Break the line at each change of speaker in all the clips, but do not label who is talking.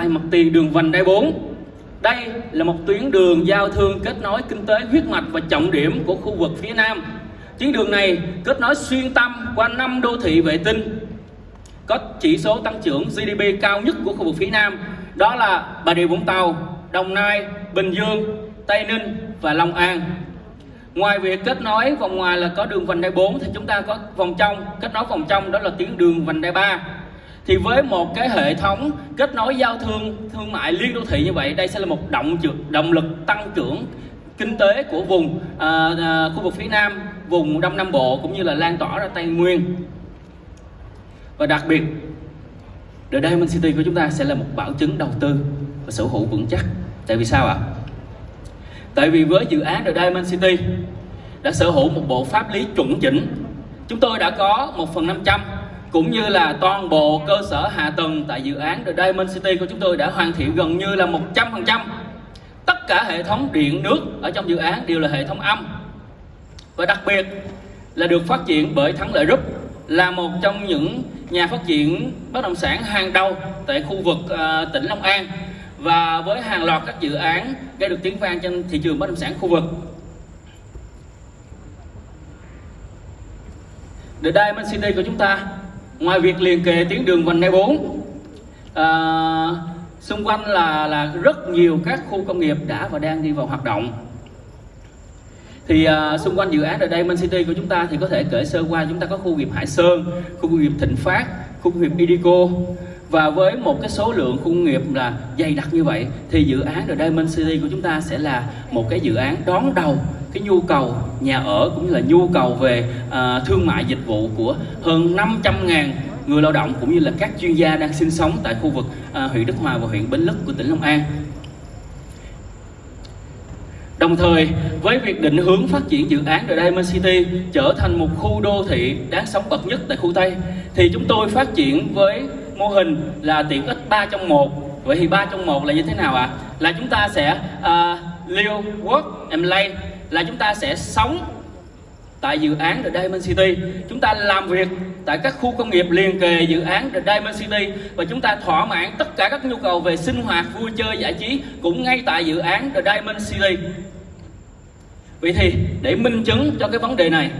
tại mặt tiền đường vành đai 4. Đây là một tuyến đường giao thương kết nối kinh tế huyết mạch và trọng điểm của khu vực phía Nam. Tuyến đường này kết nối xuyên tâm qua năm đô thị vệ tinh có chỉ số tăng trưởng GDP cao nhất của khu vực phía Nam đó là Bà Rịa Vũng Tàu, Đồng Nai, Bình Dương, Tây Ninh và Long An. Ngoài việc kết nối vòng ngoài là có đường vành đai 4 thì chúng ta có vòng trong, kết nối vòng trong đó là tuyến đường vành đai 3. Thì với một cái hệ thống kết nối giao thương thương mại liên đô thị như vậy, đây sẽ là một động động lực tăng trưởng kinh tế của vùng à, à, khu vực phía Nam, vùng Đông Nam Bộ cũng như là lan tỏa ra Tây Nguyên. Và đặc biệt, The Diamond City của chúng ta sẽ là một bảo chứng đầu tư và sở hữu vững chắc. Tại vì sao ạ? Tại vì với dự án The Diamond City đã sở hữu một bộ pháp lý chuẩn chỉnh. Chúng tôi đã có một phần 500 cũng như là toàn bộ cơ sở hạ tầng tại dự án The Diamond City của chúng tôi đã hoàn thiện gần như là 100%. Tất cả hệ thống điện nước ở trong dự án đều là hệ thống âm. Và đặc biệt là được phát triển bởi Thắng Lợi Group là một trong những nhà phát triển bất động sản hàng đầu tại khu vực uh, tỉnh Long An và với hàng loạt các dự án gây được tiếng vang trên thị trường bất động sản khu vực. The Diamond City của chúng ta ngoài việc liền kề tuyến đường vành đai 4 à, xung quanh là là rất nhiều các khu công nghiệp đã và đang đi vào hoạt động. Thì à, xung quanh dự án ở đây Man City của chúng ta thì có thể kể sơ qua chúng ta có khu công nghiệp Hải Sơn, khu công nghiệp Thịnh Phát, khu công nghiệp Idico và với một cái số lượng khu công nghiệp là dày đặc như vậy thì dự án ở đây Man City của chúng ta sẽ là một cái dự án đón đầu cái nhu cầu nhà ở cũng như là nhu cầu về uh, thương mại dịch vụ của hơn 500 ngàn người lao động cũng như là các chuyên gia đang sinh sống tại khu vực uh, huyện Đức Hòa và huyện Bến Lức của tỉnh Long An. Đồng thời với việc định hướng phát triển dự án The Diamond City trở thành một khu đô thị đáng sống bậc nhất tại khu Tây thì chúng tôi phát triển với mô hình là tiện ích 3 trong 1 Vậy thì 3 trong 1 là như thế nào ạ? À? Là chúng ta sẽ uh, live, work and play là chúng ta sẽ sống tại dự án The Diamond City. Chúng ta làm việc tại các khu công nghiệp liền kề dự án The Diamond City và chúng ta thỏa mãn tất cả các nhu cầu về sinh hoạt vui chơi giải trí cũng ngay tại dự án The Diamond City. Vậy thì để minh chứng cho cái vấn đề này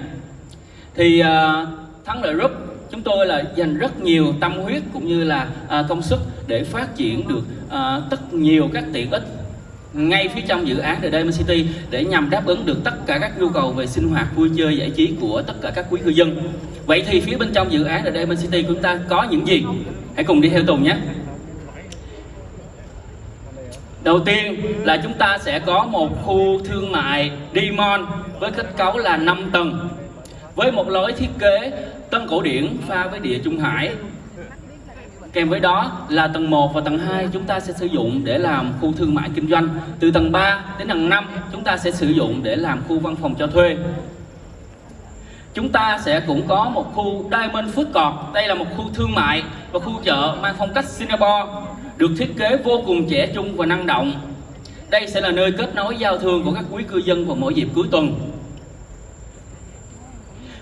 thì uh, thắng lợi group chúng tôi là dành rất nhiều tâm huyết cũng như là uh, công sức để phát triển được uh, tất nhiều các tiện ích ngay phía trong dự án The Diamond City để nhằm đáp ứng được tất cả các nhu cầu về sinh hoạt, vui chơi, giải trí của tất cả các quý cư dân. Vậy thì phía bên trong dự án The Diamond City của chúng ta có những gì? Hãy cùng đi theo Tùng nhé. Đầu tiên là chúng ta sẽ có một khu thương mại Dimon với kết cấu là 5 tầng. Với một lối thiết kế tân cổ điển pha với địa trung hải Kèm với đó là tầng 1 và tầng 2 chúng ta sẽ sử dụng để làm khu thương mại kinh doanh. Từ tầng 3 đến tầng 5 chúng ta sẽ sử dụng để làm khu văn phòng cho thuê. Chúng ta sẽ cũng có một khu Diamond Food Court. Đây là một khu thương mại và khu chợ mang phong cách Singapore, được thiết kế vô cùng trẻ trung và năng động. Đây sẽ là nơi kết nối giao thương của các quý cư dân vào mỗi dịp cuối tuần.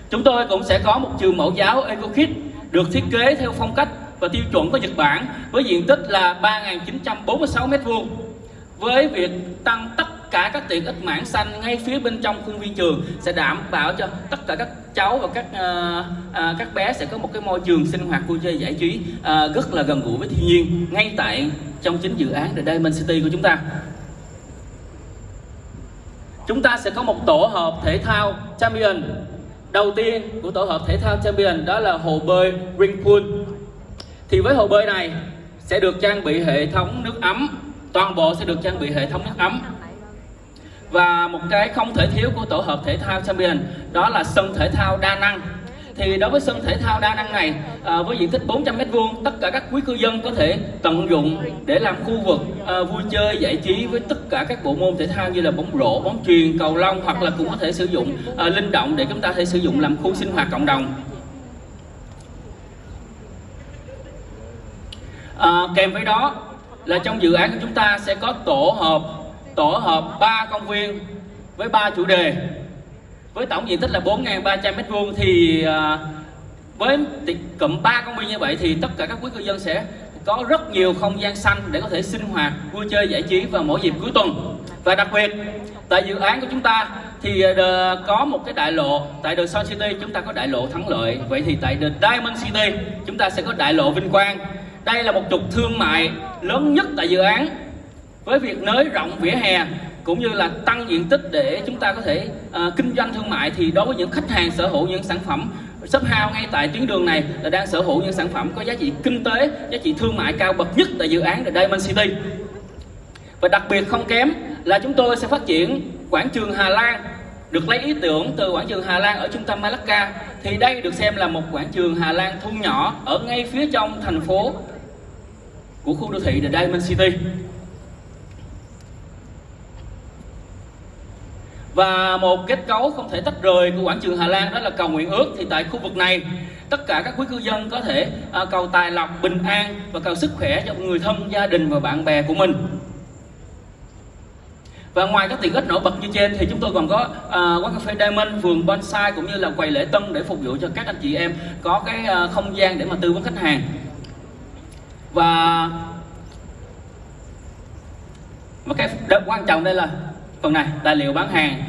Chúng tôi cũng sẽ có một trường mẫu giáo EcoKid được thiết kế theo phong cách và tiêu chuẩn của Nhật Bản với diện tích là 3.946 m2 với việc tăng tất cả các tiện ích mảng xanh ngay phía bên trong khuôn viên trường sẽ đảm bảo cho tất cả các cháu và các uh, uh, các bé sẽ có một cái môi trường sinh hoạt vui chơi giải trí uh, rất là gần gũi với thiên nhiên ngay tại trong chính dự án The Diamond City của chúng ta. Chúng ta sẽ có một tổ hợp thể thao champion. Đầu tiên của tổ hợp thể thao champion đó là hồ bơi ring pool thì với hồ bơi này sẽ được trang bị hệ thống nước ấm. Toàn bộ sẽ được trang bị hệ thống nước ấm. Và một cái không thể thiếu của tổ hợp thể thao champion đó là sân thể thao đa năng. Thì đối với sân thể thao đa năng này à, với diện tích 400 m vuông tất cả các quý cư dân có thể tận dụng để làm khu vực à, vui chơi giải trí với tất cả các bộ môn thể thao như là bóng rổ bóng truyền cầu lông hoặc là cũng có thể sử dụng à, linh động để chúng ta thể sử dụng làm khu sinh hoạt cộng đồng. À, kèm với đó là trong dự án của chúng ta sẽ có tổ hợp tổ hợp ba công viên với ba chủ đề. Với tổng diện tích là 4.300 m2 thì à, với cụm ba công viên như vậy thì tất cả các quý cư dân sẽ có rất nhiều không gian xanh để có thể sinh hoạt vui chơi giải trí vào mỗi dịp cuối tuần. Và đặc biệt tại dự án của chúng ta thì ờ, có một cái đại lộ tại The Sun City chúng ta có đại lộ thắng lợi. Vậy thì tại The Diamond City chúng ta sẽ có đại lộ vinh quang đây là một trục thương mại lớn nhất tại dự án. Với việc nới rộng vỉa hè cũng như là tăng diện tích để chúng ta có thể uh, kinh doanh thương mại thì đối với những khách hàng sở hữu những sản phẩm shop house ngay tại tuyến đường này là đang sở hữu những sản phẩm có giá trị kinh tế giá trị thương mại cao bậc nhất tại dự án The Diamond City. Và đặc biệt không kém là chúng tôi sẽ phát triển quảng trường Hà Lan. Được lấy ý tưởng từ quảng trường Hà Lan ở trung tâm Malacca thì đây được xem là một quảng trường Hà Lan thu nhỏ ở ngay phía trong thành phố của khu đô thị The Diamond City. Và một kết cấu không thể tách rời của quảng trường Hà Lan đó là cầu nguyện ước. Thì tại khu vực này tất cả các quý cư dân có thể à, cầu tài lộc bình an và cầu sức khỏe cho người thân gia đình và bạn bè của mình. Và ngoài các tiện ích nổi bật như trên thì chúng tôi còn có uh, quán cà phê Diamond, vườn bonsai cũng như là quầy lễ tân để phục vụ cho các anh chị em có cái uh, không gian để mà tư vấn khách hàng và một cái quan trọng đây là phần này tài liệu bán hàng.